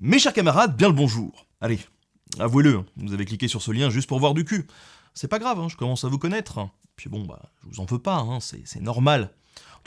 Mes chers camarades, bien le bonjour. Allez, avouez-le, vous avez cliqué sur ce lien juste pour voir du cul. C'est pas grave, hein, je commence à vous connaître. Puis bon, bah, je vous en veux pas, hein, c'est normal.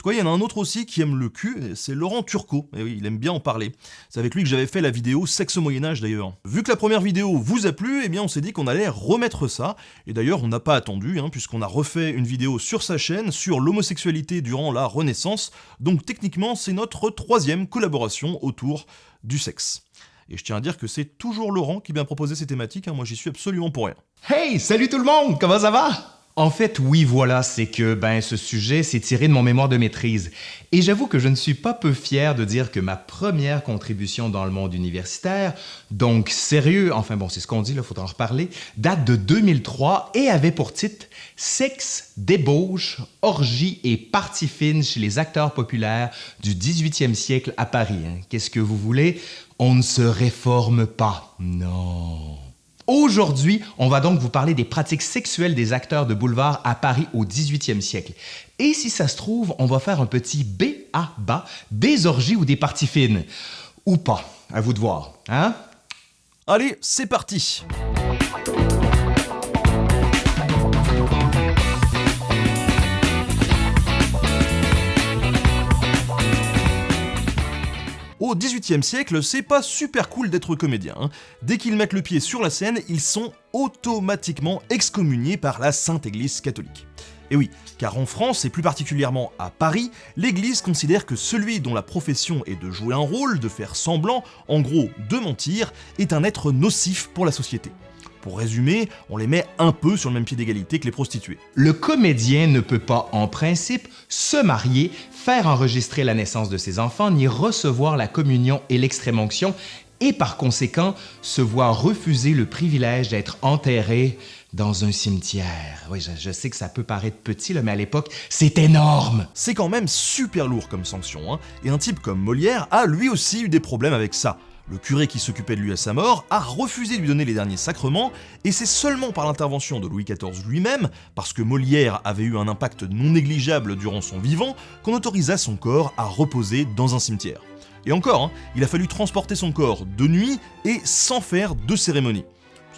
Tout cas, il y en a un autre aussi qui aime le cul, c'est Laurent Turcot. Et oui, il aime bien en parler. C'est avec lui que j'avais fait la vidéo Sexe au Moyen-Âge d'ailleurs. Vu que la première vidéo vous a plu, eh bien on s'est dit qu'on allait remettre ça. Et d'ailleurs, on n'a pas attendu, hein, puisqu'on a refait une vidéo sur sa chaîne sur l'homosexualité durant la Renaissance. Donc techniquement, c'est notre troisième collaboration autour du sexe. Et je tiens à dire que c'est toujours Laurent qui vient proposer ces thématiques, hein. moi j'y suis absolument pour rien. Hey, salut tout le monde, comment ça va? En fait, oui, voilà, c'est que ben ce sujet s'est tiré de mon mémoire de maîtrise. Et j'avoue que je ne suis pas peu fier de dire que ma première contribution dans le monde universitaire, donc sérieux, enfin bon, c'est ce qu'on dit, il faudra en reparler, date de 2003 et avait pour titre Sexe, débauche, orgie et partie fine chez les acteurs populaires du 18e siècle à Paris. Hein. Qu'est-ce que vous voulez? On ne se réforme pas. Non. Aujourd'hui, on va donc vous parler des pratiques sexuelles des acteurs de boulevard à Paris au 18e siècle. Et si ça se trouve, on va faire un petit B à bas des orgies ou des parties fines. Ou pas, à vous de voir, hein? Allez, c'est parti Au XVIIIe siècle, c'est pas super cool d'être comédien. Hein. Dès qu'ils mettent le pied sur la scène, ils sont automatiquement excommuniés par la Sainte Église catholique. Et oui, car en France, et plus particulièrement à Paris, l'Église considère que celui dont la profession est de jouer un rôle, de faire semblant, en gros de mentir, est un être nocif pour la société. Pour résumer, on les met un peu sur le même pied d'égalité que les prostituées. Le comédien ne peut pas, en principe, se marier, faire enregistrer la naissance de ses enfants, ni recevoir la communion et l'extrême-onction, et par conséquent se voir refuser le privilège d'être enterré dans un cimetière. Oui, je, sais que ça peut paraître petit, mais à l'époque, c'est énorme! C'est quand même super lourd comme sanction, hein. et un type comme Molière a lui aussi eu des problèmes avec ça. Le curé qui s'occupait de lui à sa mort a refusé de lui donner les derniers sacrements, et c'est seulement par l'intervention de Louis XIV lui-même, parce que Molière avait eu un impact non négligeable durant son vivant, qu'on autorisa son corps à reposer dans un cimetière. Et encore, hein, il a fallu transporter son corps de nuit et sans faire de cérémonie.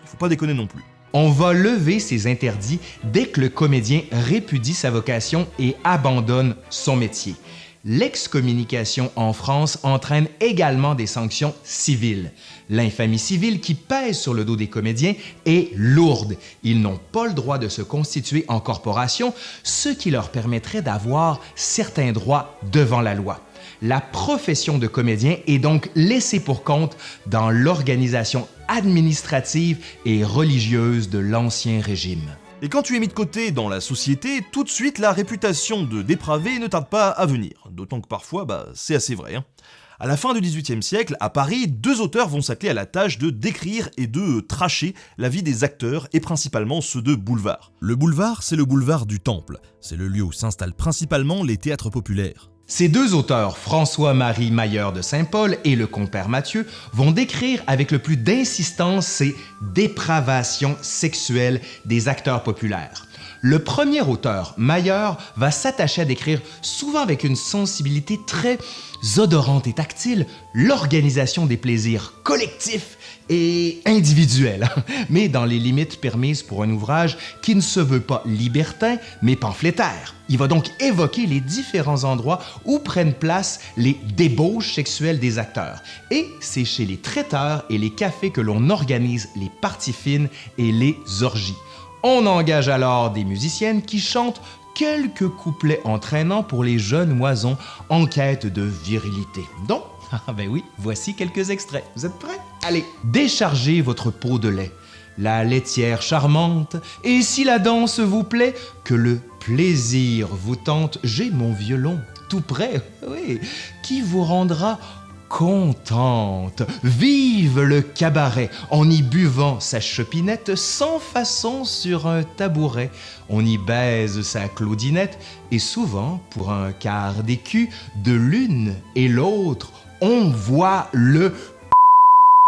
Il faut pas déconner non plus. On va lever ces interdits dès que le comédien répudie sa vocation et abandonne son métier l'excommunication en France entraîne également des sanctions civiles. L'infamie civile qui pèse sur le dos des comédiens est lourde. Ils n'ont pas le droit de se constituer en corporation, ce qui leur permettrait d'avoir certains droits devant la loi. La profession de comédien est donc laissée pour compte dans l'organisation administrative et religieuse de l'Ancien Régime. Et quand tu es mis de côté dans la société, tout de suite la réputation de dépravé ne tarde pas à venir. D'autant que parfois, bah, c'est assez vrai. Hein. À la fin du XVIIIe siècle, à Paris, deux auteurs vont s'atteler à la tâche de décrire et de tracher la vie des acteurs, et principalement ceux de boulevard. Le boulevard, c'est le boulevard du Temple. C'est le lieu où s'installent principalement les théâtres populaires. Ces deux auteurs, François-Marie Mailleur de Saint-Paul et le compère Mathieu, vont décrire avec le plus d'insistance ces dépravations sexuelles des acteurs populaires. Le premier auteur, Mailleur, va s'attacher à décrire, souvent avec une sensibilité très odorante et tactile, l'organisation des plaisirs collectifs et individuels, mais dans les limites permises pour un ouvrage qui ne se veut pas libertin, mais pamphlétaire. Il va donc évoquer les différents endroits où prennent place les débauches sexuelles des acteurs. Et c'est chez les traiteurs et les cafés que l'on organise les parties fines et les orgies. On engage alors des musiciennes qui chantent quelques couplets entraînants pour les jeunes moisons en quête de virilité. Donc, ah ben oui, voici quelques extraits. Vous êtes prêts? Allez, déchargez votre peau de lait, la laitière charmante, et si la danse vous plaît, que le plaisir vous tente, j'ai mon violon tout prêt, oui, qui vous rendra contente. Vive le cabaret en y buvant sa chopinette sans façon sur un tabouret. On y baise sa claudinette et souvent, pour un quart d'écu, de l'une et l'autre, on voit le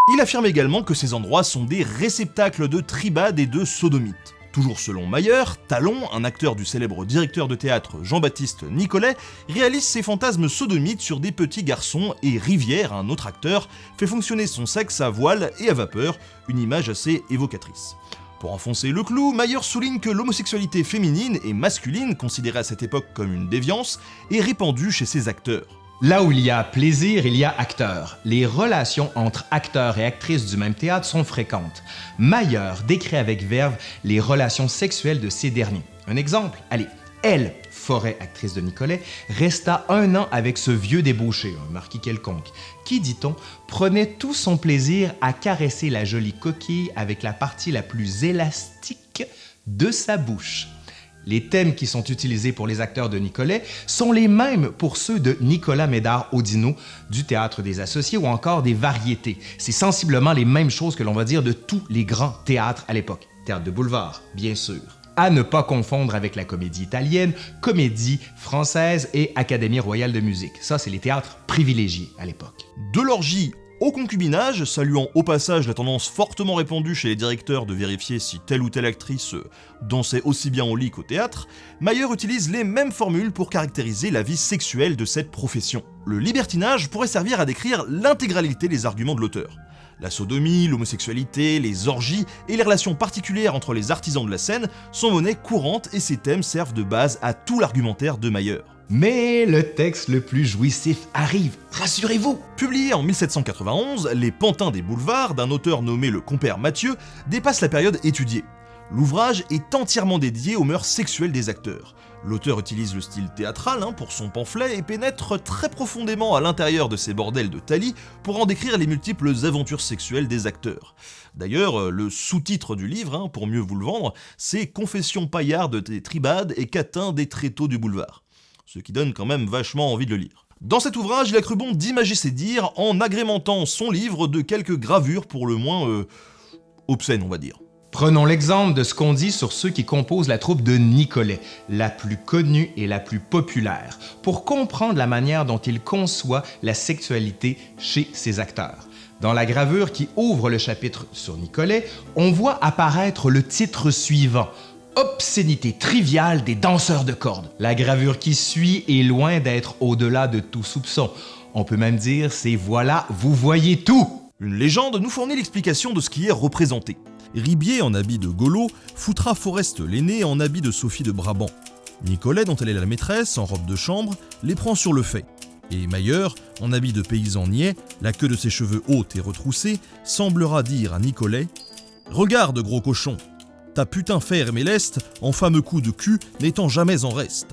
il affirme également que ces endroits sont des réceptacles de tribades et de sodomites. Toujours selon Mayer, Talon, un acteur du célèbre directeur de théâtre Jean-Baptiste Nicolet, réalise ses fantasmes sodomites sur des petits garçons et Rivière, un autre acteur, fait fonctionner son sexe à voile et à vapeur, une image assez évocatrice. Pour enfoncer le clou, Mayer souligne que l'homosexualité féminine et masculine, considérée à cette époque comme une déviance, est répandue chez ses acteurs. Là où il y a plaisir, il y a acteur. Les relations entre acteurs et actrices du même théâtre sont fréquentes. Mayer décrit avec verve les relations sexuelles de ces derniers. Un exemple, allez, elle, Forêt, actrice de Nicolet, resta un an avec ce vieux débauché, un marquis quelconque, qui, dit-on, prenait tout son plaisir à caresser la jolie coquille avec la partie la plus élastique de sa bouche. Les thèmes qui sont utilisés pour les acteurs de Nicolet sont les mêmes pour ceux de Nicolas Médard Audino du Théâtre des Associés ou encore des Variétés. C'est sensiblement les mêmes choses que l'on va dire de tous les grands théâtres à l'époque. Théâtre de boulevard, bien sûr. À ne pas confondre avec la comédie italienne, comédie française et Académie royale de musique. Ça, c'est les théâtres privilégiés à l'époque. De l'orgie au concubinage, saluant au passage la tendance fortement répandue chez les directeurs de vérifier si telle ou telle actrice euh, dansait aussi bien au lit qu'au théâtre, Mayer utilise les mêmes formules pour caractériser la vie sexuelle de cette profession. Le libertinage pourrait servir à décrire l'intégralité des arguments de l'auteur. La sodomie, l'homosexualité, les orgies et les relations particulières entre les artisans de la scène sont monnaie courante et ces thèmes servent de base à tout l'argumentaire de Mayer. Mais le texte le plus jouissif arrive, rassurez-vous Publié en 1791, Les Pantins des Boulevards, d'un auteur nommé le compère Mathieu, dépasse la période étudiée. L'ouvrage est entièrement dédié aux mœurs sexuelles des acteurs. L'auteur utilise le style théâtral hein, pour son pamphlet et pénètre très profondément à l'intérieur de ces bordels de Thalie pour en décrire les multiples aventures sexuelles des acteurs. D'ailleurs, euh, le sous-titre du livre, hein, pour mieux vous le vendre, c'est Confession paillarde des tribades et catin des tréteaux du boulevard ce qui donne quand même vachement envie de le lire. Dans cet ouvrage, il a cru bon d'imager ses dires en agrémentant son livre de quelques gravures pour le moins euh, obscènes, on va dire. Prenons l'exemple de ce qu'on dit sur ceux qui composent la troupe de Nicolet, la plus connue et la plus populaire, pour comprendre la manière dont il conçoit la sexualité chez ses acteurs. Dans la gravure qui ouvre le chapitre sur Nicolet, on voit apparaître le titre suivant, obscénité triviale des danseurs de cordes. La gravure qui suit est loin d'être au-delà de tout soupçon. On peut même dire c'est voilà, vous voyez tout. Une légende nous fournit l'explication de ce qui est représenté. Ribier en habit de Golo foutra Forest l'aîné en habit de Sophie de Brabant. Nicolet, dont elle est la maîtresse, en robe de chambre, les prend sur le fait. Et Mayer, en habit de paysan niais, la queue de ses cheveux haute et retroussée, semblera dire à Nicolet Regarde, gros cochon, ta putain ferme et leste, en fameux coup de cul, n'étant jamais en reste.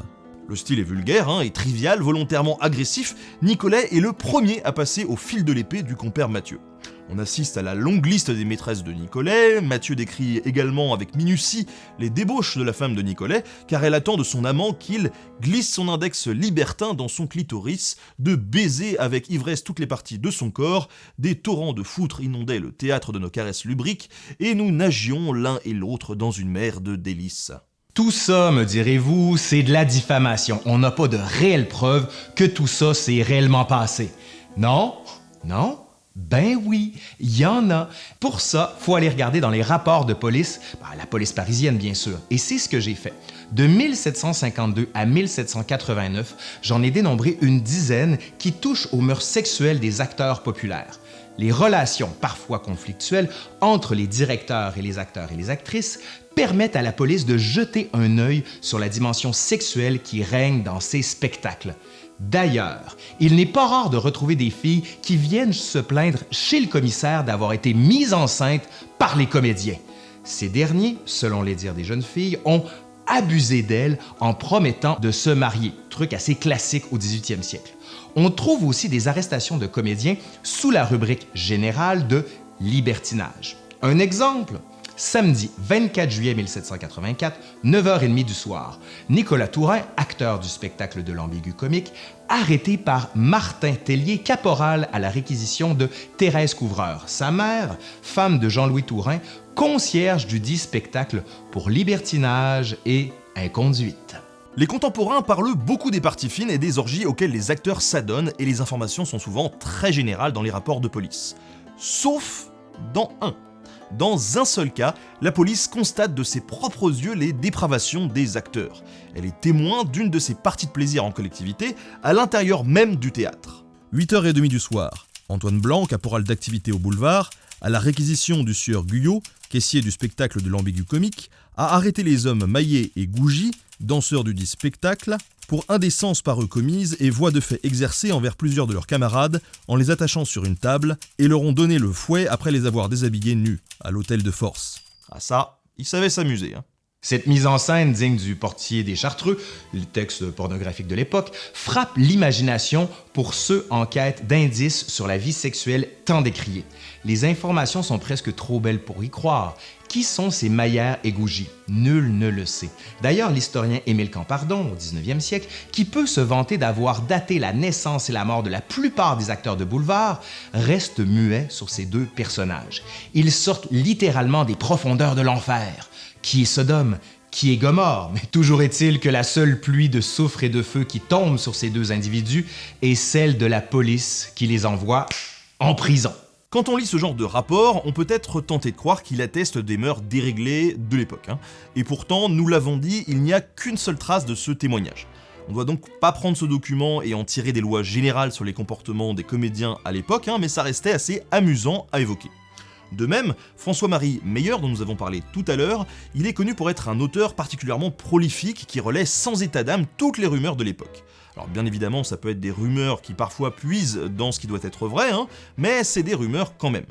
Le style est vulgaire hein, et trivial, volontairement agressif, Nicolet est le premier à passer au fil de l'épée du compère Mathieu. On assiste à la longue liste des maîtresses de Nicolet, Mathieu décrit également avec minutie les débauches de la femme de Nicolet, car elle attend de son amant qu'il glisse son index libertin dans son clitoris, de baiser avec ivresse toutes les parties de son corps, des torrents de foutre inondaient le théâtre de nos caresses lubriques, et nous nagions l'un et l'autre dans une mer de délices. Tout ça, me direz-vous, c'est de la diffamation. On n'a pas de réelles preuves que tout ça s'est réellement passé. Non? Non? Ben oui, il y en a. Pour ça, faut aller regarder dans les rapports de police, ben, la police parisienne bien sûr, et c'est ce que j'ai fait. De 1752 à 1789, j'en ai dénombré une dizaine qui touchent aux mœurs sexuelles des acteurs populaires. Les relations, parfois conflictuelles, entre les directeurs et les acteurs et les actrices permettent à la police de jeter un œil sur la dimension sexuelle qui règne dans ces spectacles. D'ailleurs, il n'est pas rare de retrouver des filles qui viennent se plaindre chez le commissaire d'avoir été mises enceintes par les comédiens. Ces derniers, selon les dires des jeunes filles, ont abusé d'elles en promettant de se marier, truc assez classique au 18e siècle. On trouve aussi des arrestations de comédiens sous la rubrique générale de libertinage. Un exemple, Samedi 24 juillet 1784, 9h30 du soir, Nicolas Tourin, acteur du spectacle de l'ambigu comique, arrêté par Martin Tellier, caporal à la réquisition de Thérèse Couvreur, sa mère, femme de Jean-Louis Tourin, concierge du dit spectacle pour libertinage et inconduite. Les contemporains parlent beaucoup des parties fines et des orgies auxquelles les acteurs s'adonnent et les informations sont souvent très générales dans les rapports de police. Sauf dans un. Dans un seul cas, la police constate de ses propres yeux les dépravations des acteurs. Elle est témoin d'une de ces parties de plaisir en collectivité à l'intérieur même du théâtre. 8h30 du soir, Antoine Blanc, caporal d'activité au boulevard, à la réquisition du sieur Guyot, caissier du spectacle de l'ambigu comique, a arrêté les hommes Maillet et Gougy, danseurs du dit spectacle, pour indécence par eux commise et voix de fait exercée envers plusieurs de leurs camarades en les attachant sur une table et leur ont donné le fouet après les avoir déshabillés nus à l'hôtel de force. Ah ça, ils savaient s'amuser. Hein. Cette mise en scène digne du portier des Chartreux, le texte pornographique de l'époque, frappe l'imagination pour ceux en quête d'indices sur la vie sexuelle tant décriée. Les informations sont presque trop belles pour y croire. Qui sont ces Maillard et Gougy? Nul ne le sait. D'ailleurs, l'historien Émile Campardon, au 19e siècle, qui peut se vanter d'avoir daté la naissance et la mort de la plupart des acteurs de boulevard, reste muet sur ces deux personnages. Ils sortent littéralement des profondeurs de l'enfer qui est Sodome, qui est Gomorre, mais toujours est-il que la seule pluie de soufre et de feu qui tombe sur ces deux individus est celle de la police qui les envoie en prison. Quand on lit ce genre de rapport, on peut être tenté de croire qu'il atteste des mœurs déréglées de l'époque. Hein. Et pourtant, nous l'avons dit, il n'y a qu'une seule trace de ce témoignage. On doit donc pas prendre ce document et en tirer des lois générales sur les comportements des comédiens à l'époque, hein, mais ça restait assez amusant à évoquer. De même, François-Marie Meyer, dont nous avons parlé tout à l'heure, il est connu pour être un auteur particulièrement prolifique qui relaie sans état d'âme toutes les rumeurs de l'époque. Alors bien évidemment, ça peut être des rumeurs qui parfois puisent dans ce qui doit être vrai, hein, mais c'est des rumeurs quand même.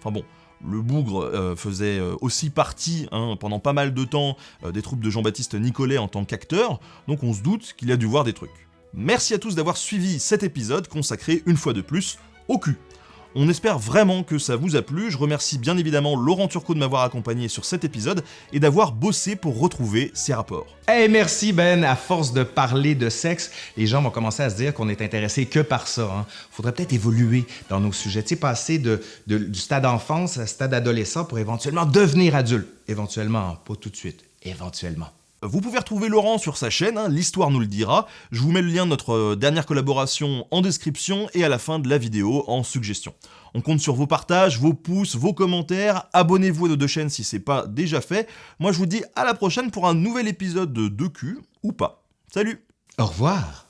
Enfin bon, le bougre euh, faisait euh, aussi partie hein, pendant pas mal de temps euh, des troupes de Jean-Baptiste Nicolet en tant qu'acteur, donc on se doute qu'il a dû voir des trucs. Merci à tous d'avoir suivi cet épisode consacré une fois de plus au cul. On espère vraiment que ça vous a plu, je remercie bien évidemment Laurent Turcot de m'avoir accompagné sur cet épisode et d'avoir bossé pour retrouver ces rapports. Eh merci Ben, à force de parler de sexe, les gens vont commencer à se dire qu'on est intéressé que par ça. Hein. Faudrait peut-être évoluer dans nos sujets, passer de, du stade enfance à stade adolescent pour éventuellement devenir adulte. Éventuellement, pas tout de suite, éventuellement. Vous pouvez retrouver Laurent sur sa chaîne, hein, l'histoire nous le dira. Je vous mets le lien de notre euh, dernière collaboration en description et à la fin de la vidéo en suggestion. On compte sur vos partages, vos pouces, vos commentaires. Abonnez-vous à nos deux chaînes si c'est pas déjà fait. Moi je vous dis à la prochaine pour un nouvel épisode de 2Q ou pas. Salut Au revoir